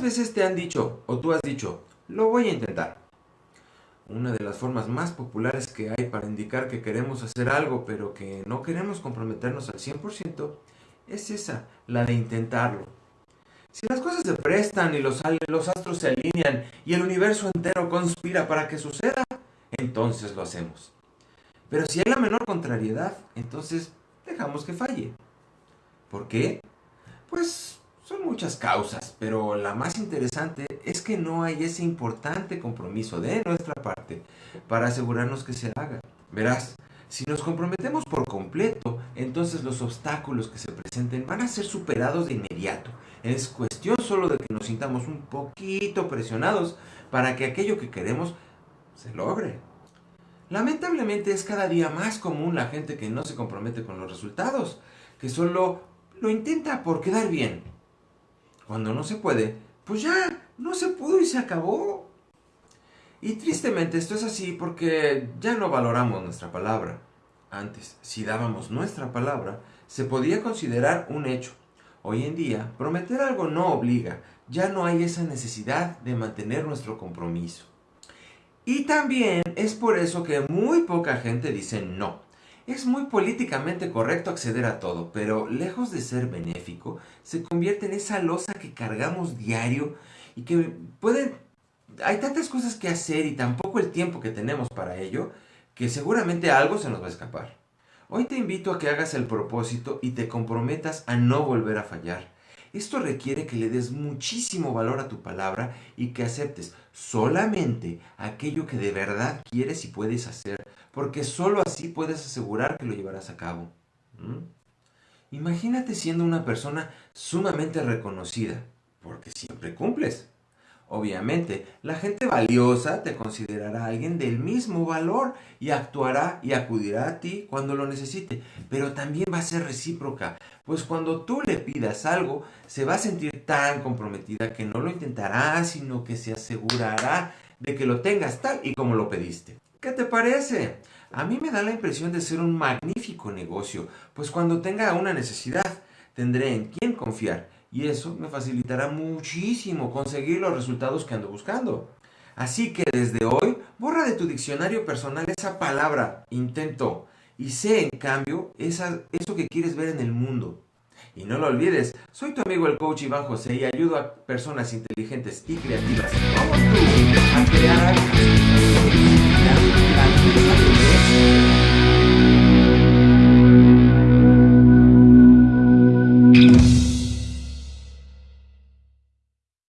¿Cuántas veces te han dicho o tú has dicho, lo voy a intentar? Una de las formas más populares que hay para indicar que queremos hacer algo pero que no queremos comprometernos al 100% es esa, la de intentarlo. Si las cosas se prestan y los, los astros se alinean y el universo entero conspira para que suceda, entonces lo hacemos. Pero si hay la menor contrariedad, entonces dejamos que falle. ¿Por qué? Pues son muchas causas, pero la más interesante es que no hay ese importante compromiso de nuestra parte para asegurarnos que se haga. Verás, si nos comprometemos por completo, entonces los obstáculos que se presenten van a ser superados de inmediato. Es cuestión solo de que nos sintamos un poquito presionados para que aquello que queremos se logre. Lamentablemente es cada día más común la gente que no se compromete con los resultados, que solo lo intenta por quedar bien. Cuando no se puede, pues ya, no se pudo y se acabó. Y tristemente esto es así porque ya no valoramos nuestra palabra. Antes, si dábamos nuestra palabra, se podía considerar un hecho. Hoy en día, prometer algo no obliga, ya no hay esa necesidad de mantener nuestro compromiso. Y también es por eso que muy poca gente dice no. Es muy políticamente correcto acceder a todo, pero lejos de ser benéfico, se convierte en esa losa que cargamos diario y que pueden... Hay tantas cosas que hacer y tampoco el tiempo que tenemos para ello, que seguramente algo se nos va a escapar. Hoy te invito a que hagas el propósito y te comprometas a no volver a fallar. Esto requiere que le des muchísimo valor a tu palabra y que aceptes solamente aquello que de verdad quieres y puedes hacer, porque solo así puedes asegurar que lo llevarás a cabo. Imagínate siendo una persona sumamente reconocida, porque siempre cumples. Obviamente, la gente valiosa te considerará alguien del mismo valor y actuará y acudirá a ti cuando lo necesite, pero también va a ser recíproca, pues cuando tú le pidas algo, se va a sentir tan comprometida que no lo intentará, sino que se asegurará de que lo tengas tal y como lo pediste. ¿Qué te parece? A mí me da la impresión de ser un magnífico negocio, pues cuando tenga una necesidad, tendré en quién confiar y eso me facilitará muchísimo conseguir los resultados que ando buscando. Así que desde hoy, borra de tu diccionario personal esa palabra intento y sé en cambio esa, eso que quieres ver en el mundo. Y no lo olvides, soy tu amigo el coach Iván José y ayudo a personas inteligentes y creativas como tú a crear